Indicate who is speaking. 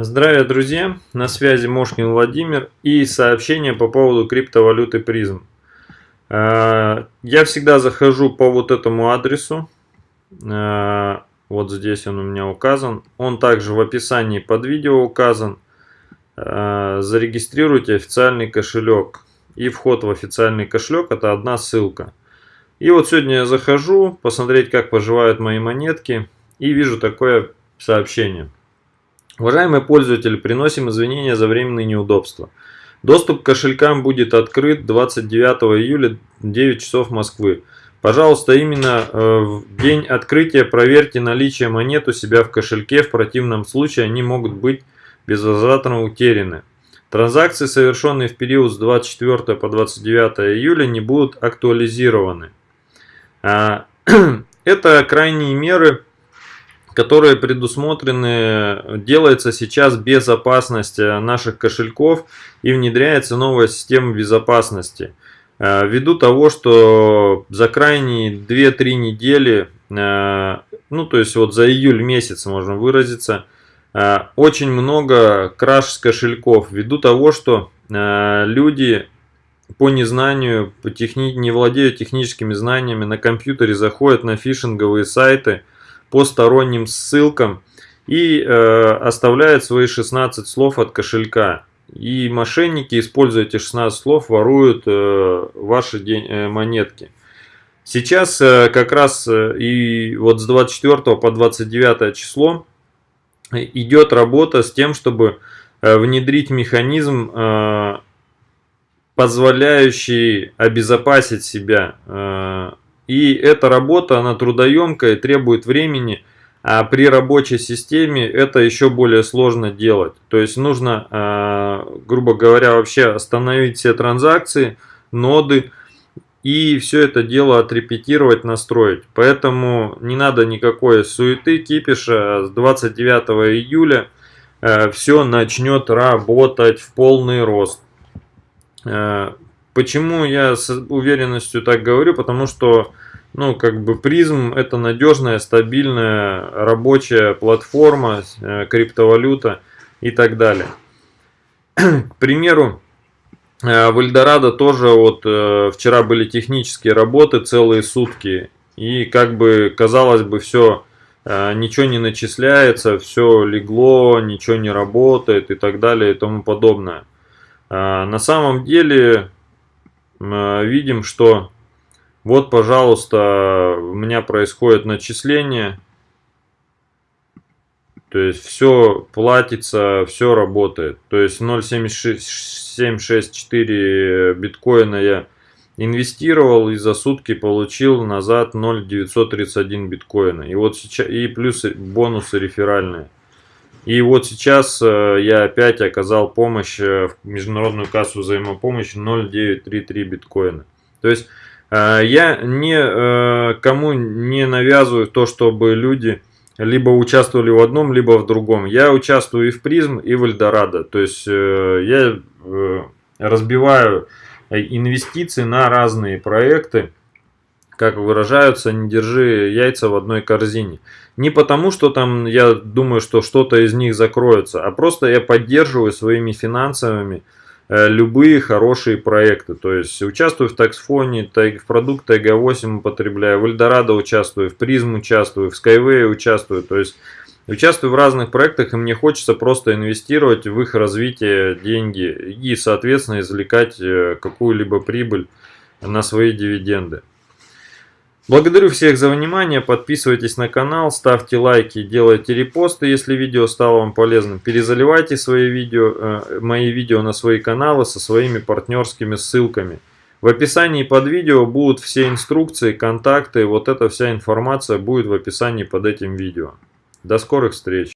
Speaker 1: Здравия, друзья! На связи Мошкин Владимир и сообщение по поводу криптовалюты призм. Э, я всегда захожу по вот этому адресу. Э, вот здесь он у меня указан. Он также в описании под видео указан. Э, зарегистрируйте официальный кошелек. И вход в официальный кошелек это одна ссылка. И вот сегодня я захожу посмотреть, как поживают мои монетки. И вижу такое сообщение. Уважаемые пользователи, приносим извинения за временные неудобства. Доступ к кошелькам будет открыт 29 июля 9 часов Москвы. Пожалуйста, именно э, в день открытия проверьте наличие монет у себя в кошельке, в противном случае они могут быть безвозвратно утеряны. Транзакции, совершенные в период с 24 по 29 июля, не будут актуализированы. А, это крайние меры которые предусмотрены, делается сейчас безопасность наших кошельков и внедряется новая система безопасности. Э, ввиду того, что за крайние 2-3 недели, э, ну то есть вот за июль месяц можно выразиться, э, очень много краш с кошельков, ввиду того, что люди по незнанию, по техни... не владеют техническими знаниями, на компьютере заходят на фишинговые сайты, по сторонним ссылкам и э, оставляет свои 16 слов от кошелька. И мошенники, используя эти 16 слов, воруют э, ваши день, э, монетки. Сейчас э, как раз э, и вот с 24 по 29 число идет работа с тем, чтобы э, внедрить механизм, э, позволяющий обезопасить себя э, и эта работа, она трудоемкая, требует времени, а при рабочей системе это еще более сложно делать. То есть нужно, а, грубо говоря, вообще остановить все транзакции, ноды, и все это дело отрепетировать, настроить. Поэтому не надо никакой суеты, кипиша. С 29 июля э, все начнет работать в полный рост. Почему я с уверенностью так говорю? Потому что, ну, как бы призм это надежная, стабильная рабочая платформа, э, криптовалюта и так далее. К примеру, э, в Эльдорадо тоже вот э, вчера были технические работы целые сутки. И как бы казалось бы все ничего не начисляется, все легло, ничего не работает и так далее и тому подобное. На самом деле видим, что вот, пожалуйста, у меня происходит начисление. То есть все платится, все работает. То есть 0,764 биткоина я инвестировал и за сутки получил назад 0,931 биткоина. И вот сейчас и плюс бонусы реферальные. И вот сейчас э, я опять оказал помощь э, в международную кассу взаимопомощи 0,933 биткоина. То есть э, я не кому не навязываю то, чтобы люди либо участвовали в одном, либо в другом. Я участвую и в призм, и в Эльдорадо. То есть я разбиваю инвестиции на разные проекты как выражаются, не держи яйца в одной корзине. Не потому, что там я думаю, что что-то из них закроется, а просто я поддерживаю своими финансовыми э, любые хорошие проекты. То есть участвую в таксфоне, в продукт TG8 употребляю, в Эльдорадо участвую, в Призм участвую, в Skyway участвую. То есть участвую в разных проектах, и мне хочется просто инвестировать в их развитие деньги и, соответственно, извлекать э, какую-либо прибыль на свои дивиденды. Благодарю всех за внимание, подписывайтесь на канал, ставьте лайки, делайте репосты, если видео стало вам полезным. Перезаливайте свои видео, э, мои видео на свои каналы со своими партнерскими ссылками. В описании под видео будут все инструкции, контакты, вот эта вся информация будет в описании под этим видео. До скорых встреч!